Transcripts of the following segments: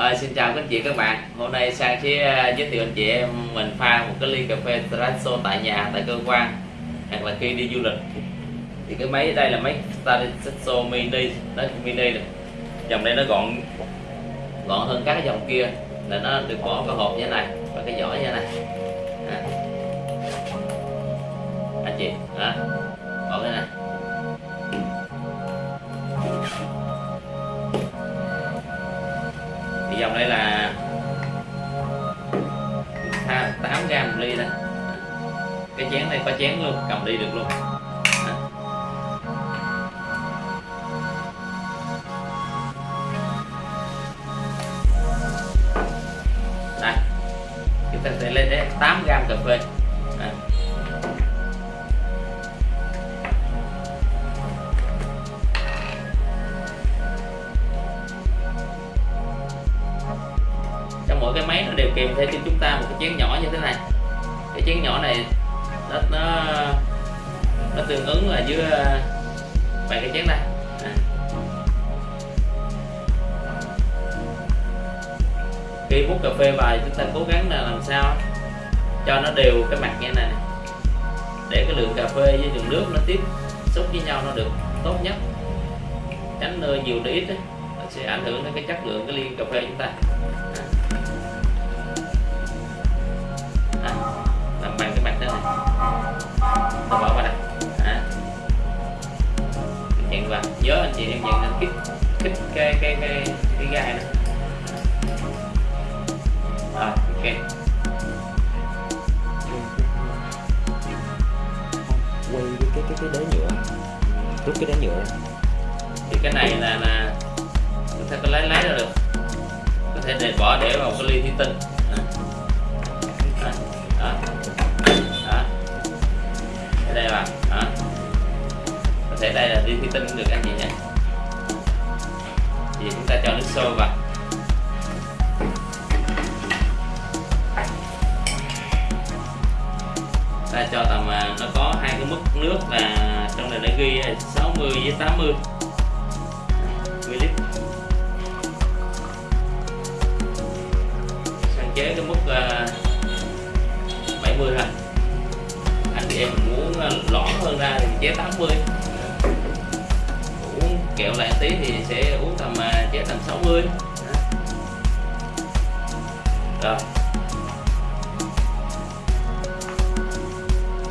À, xin chào các anh chị các bạn. Hôm nay sang sẽ ờ, giới thiệu anh chị em mình pha một cái ly cà phê espresso tại nhà tại cơ quan. Hoặc là khi đi du lịch. Thì cái máy đây là máy espresso mini. Nó mini này dòng đây nó gọn gọn hơn các cái dòng kia. Là nó được bỏ cái hộp như thế này và cái vỏ như thế này. À. anh chị đó. Bỏ cái này. 8 ly đây. Cái chén này có chén luôn, cầm đi được luôn. Đây. Chúng ta sẽ lên đến 8 gram cà phê. Trong mỗi cái máy nó đều kèm theo cho chúng ta một cái chén nhỏ như thế này cái chén nhỏ này nó nó nó tương ứng là dưới ờ, vài cái chén này à. khi múc cà phê vào chúng ta cố gắng là làm sao cho nó đều cái mặt như này để cái lượng cà phê với lượng nước nó tiếp xúc với nhau nó được tốt nhất tránh nơi nhiều để ít ấy, nó sẽ ảnh hưởng đến cái chất lượng cái ly cà phê chúng ta à. Chị em nhận anh kích kích cái cái cái cái gai này à, ok. Quay cái cái cái đế nhựa. Rút cái đế nhựa. Thì cái này là là chúng ta có lấy lấy ra được. Có thể để bỏ để vào cái ly thủy tinh. Đó đó đó. Ở đây vào đó. Có thể đây là ly thủy tinh được anh chị nhé thì chúng ta cho nước sôi vào. Ta cho tầm à, nó có hai cái mức nước là trong này nó ghi 60 với 80 ml sáng chế cái mức à, 70 thôi. Anh chị em muốn à, uh, lõn hơn ra thì chế 80 kẹo lại tí thì sẽ uống tầm à, chế tầm 60 rồi.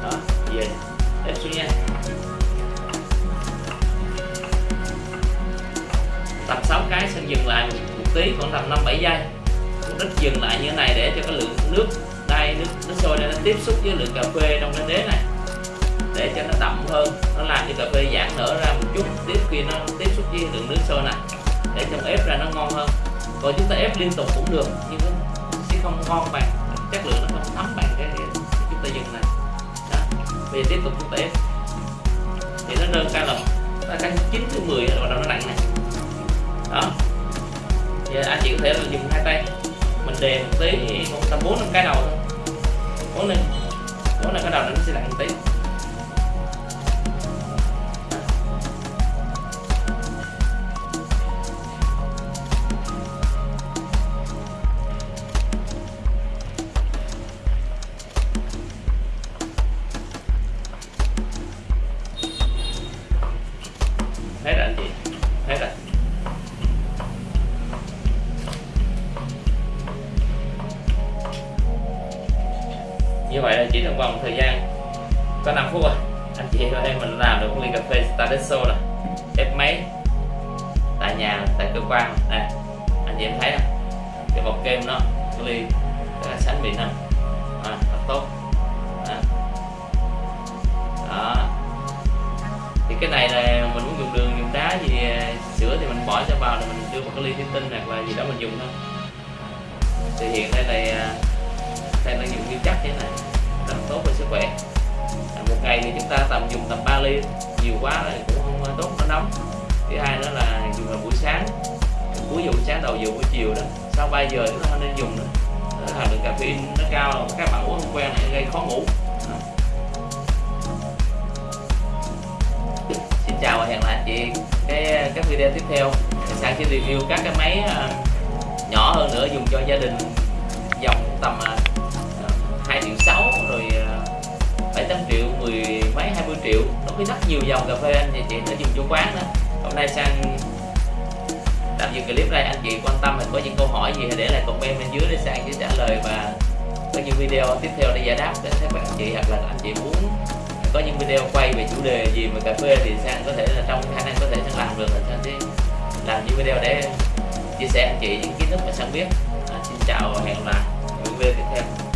Đó về ép xuống nha. Tầm 6 cái sẽ dừng lại một, một tí khoảng tầm 5 7 giây. Mục đích dừng lại như thế này để cho cái lượng nước đây nước nước sôi này nó tiếp xúc với lượng cà phê trong cái đế này để cho nó đậm hơn nó làm cho cà phê giãn nở ra một chút tiếp khi nó tiếp xúc với lượng nước sôi này để cho ép ra nó ngon hơn. Còn chúng ta ép liên tục cũng được nhưng nó sẽ không ngon bằng chất lượng nó không thấm bằng cái, chúng ta dừng này. Đó. bây giờ tiếp tục chúng ta ép. Thì nó đơn ca là ta canh 9 thứ 10 rồi bắt đầu nó lạnh này. Đó. Giờ anh chị có thể là dùng hai tay. Mình đề một tí một tầm bốn năm cái đầu thôi. Bốn lên bốn là cái đầu nó sẽ lạnh một tí. Như vậy là chỉ trong vòng thời gian có 5 phút rồi anh chị em em mình làm được một ly cà phê Stadesso rồi ép máy tại nhà tại cơ quan. Nè anh chị em thấy không? Cái bọc kem nó cái ly rất là sánh bị năng à, rất tốt. À. đó. Thì cái này là mình muốn dùng đường dùng đá gì à, sữa thì mình bỏ cho vào là mình đưa một cái ly thủy tinh hoặc là gì đó mình dùng thôi. Thì hiện đây là à, đây năng lượng như chắc thế này. Rất tốt cho sức khỏe. À, một ngày thì chúng ta tầm dùng tầm 3 ly. Nhiều quá thì cũng không à, tốt nó nóng. Thứ hai nữa là dùng vào buổi sáng. Cuối giờ buổi sáng đầu giờ buổi chiều đó. Sau 3 giờ chúng ta không nên dùng nữa hàm lượng caffeine nó cao. Các bạn uống không quen này gây khó ngủ. Xin chào và hẹn lại chị cái à, các video tiếp theo. Sang sẽ review các cái máy à, nhỏ hơn nữa dùng cho gia đình dòng tầm à, hai triệu sáu rồi à, bảy tám triệu mười mấy hai mươi triệu. Nó có rất nhiều dòng cà phê anh chị chị dùng chủ quán đó. Hôm nay sang tạm dừng clip đây anh chị quan tâm mình có những câu hỏi gì thì để lại comment bên dưới để sang sẽ trả lời và có những video tiếp theo để giải đáp đến các bạn chị hoặc là anh chị muốn có những video quay về chủ đề gì về cà phê thì sang có thể là trong khả năng có thể sang làm được là sang sẽ làm những video để chia sẻ anh chị những kiến thức mà sang biết. À, xin chào và hẹn gặp lại. Video tiếp theo.